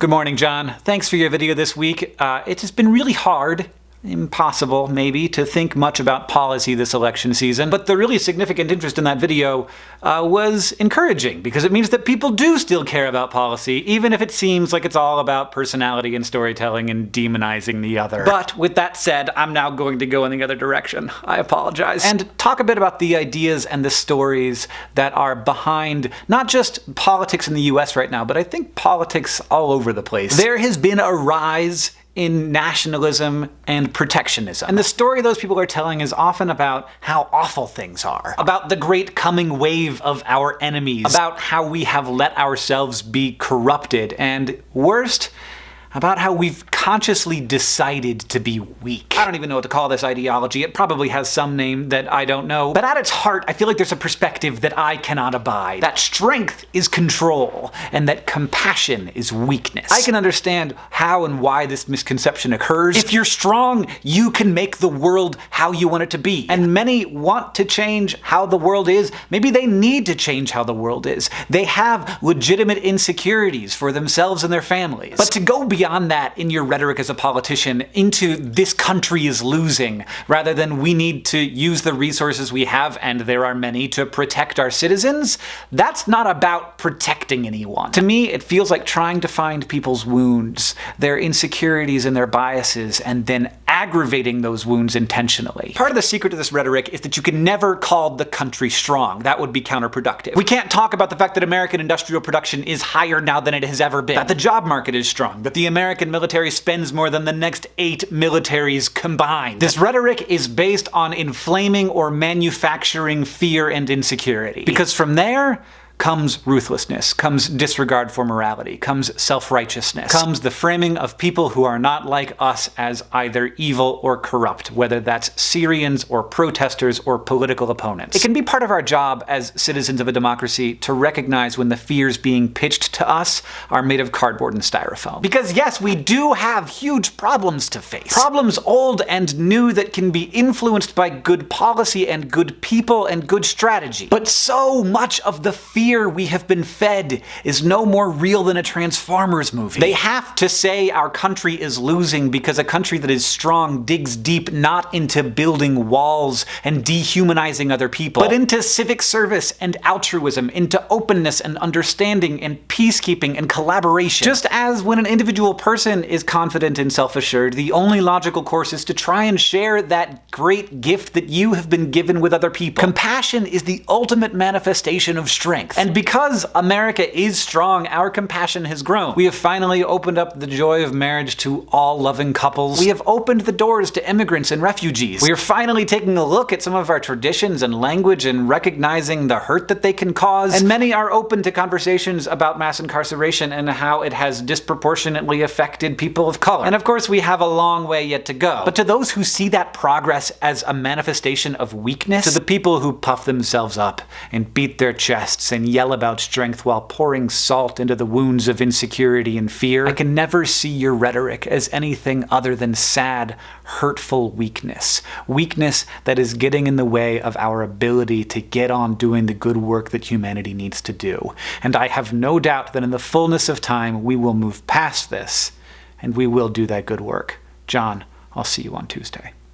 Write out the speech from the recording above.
Good morning, John. Thanks for your video this week. Uh, it has been really hard impossible, maybe, to think much about policy this election season, but the really significant interest in that video uh, was encouraging, because it means that people do still care about policy, even if it seems like it's all about personality and storytelling and demonizing the other. But with that said, I'm now going to go in the other direction. I apologize. And talk a bit about the ideas and the stories that are behind not just politics in the US right now, but I think politics all over the place. There has been a rise in nationalism and protectionism. And the story those people are telling is often about how awful things are, about the great coming wave of our enemies, about how we have let ourselves be corrupted, and worst, about how we've consciously decided to be weak. I don't even know what to call this ideology. It probably has some name that I don't know. But at its heart, I feel like there's a perspective that I cannot abide. That strength is control, and that compassion is weakness. I can understand how and why this misconception occurs. If you're strong, you can make the world how you want it to be. And many want to change how the world is. Maybe they need to change how the world is. They have legitimate insecurities for themselves and their families. But to go beyond that in your rhetoric as a politician into this country is losing, rather than we need to use the resources we have, and there are many, to protect our citizens, that's not about protecting anyone. To me, it feels like trying to find people's wounds, their insecurities and their biases, and then aggravating those wounds intentionally. Part of the secret to this rhetoric is that you can never call the country strong. That would be counterproductive. We can't talk about the fact that American industrial production is higher now than it has ever been, that the job market is strong, that the American military spends more than the next eight militaries combined. This rhetoric is based on inflaming or manufacturing fear and insecurity. Because from there, comes ruthlessness, comes disregard for morality, comes self-righteousness, comes the framing of people who are not like us as either evil or corrupt, whether that's Syrians or protesters or political opponents. It can be part of our job as citizens of a democracy to recognize when the fears being pitched to us are made of cardboard and styrofoam. Because yes, we do have huge problems to face. Problems old and new that can be influenced by good policy and good people and good strategy. But so much of the fear fear we have been fed is no more real than a Transformers movie. They have to say our country is losing because a country that is strong digs deep not into building walls and dehumanizing other people, but into civic service and altruism, into openness and understanding and peacekeeping and collaboration. Just as when an individual person is confident and self-assured, the only logical course is to try and share that great gift that you have been given with other people. Compassion is the ultimate manifestation of strength. And because America is strong, our compassion has grown. We have finally opened up the joy of marriage to all loving couples. We have opened the doors to immigrants and refugees. We are finally taking a look at some of our traditions and language and recognizing the hurt that they can cause. And many are open to conversations about mass incarceration and how it has disproportionately affected people of color. And of course, we have a long way yet to go. But to those who see that progress as a manifestation of weakness, to the people who puff themselves up and beat their chests and yell about strength while pouring salt into the wounds of insecurity and fear, I can never see your rhetoric as anything other than sad, hurtful weakness. Weakness that is getting in the way of our ability to get on doing the good work that humanity needs to do. And I have no doubt that in the fullness of time we will move past this, and we will do that good work. John, I'll see you on Tuesday.